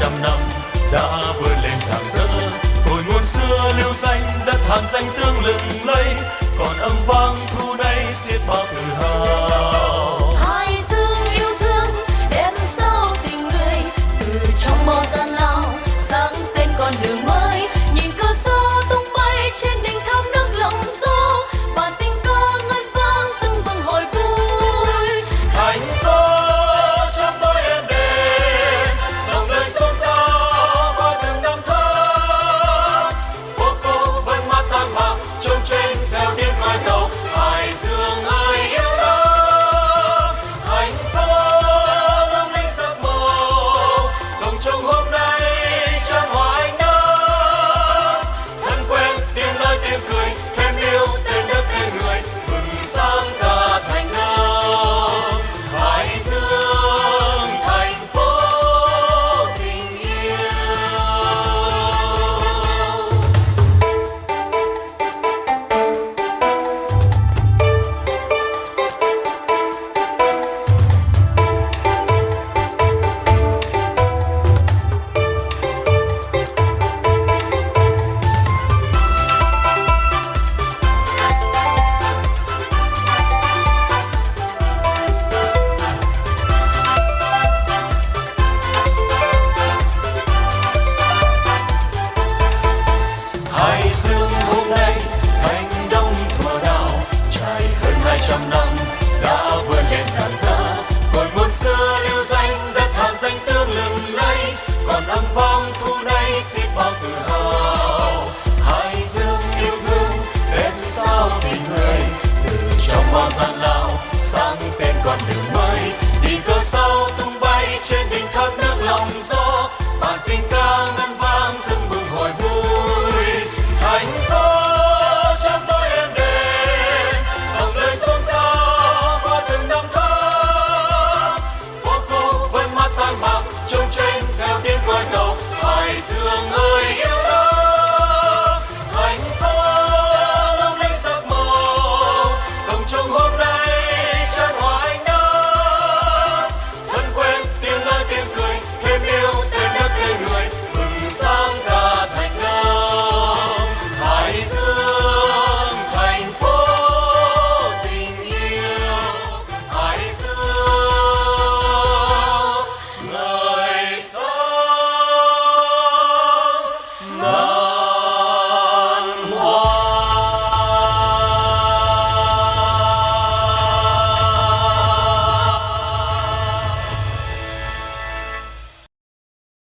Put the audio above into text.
trăm năm đã vươn lên rạng rỡ. Cội nguồn xưa lưu danh đất hàm danh tương lừng lây, còn âm vang thu nay xiết bao tự hào. bao gian lao sáng tên con đường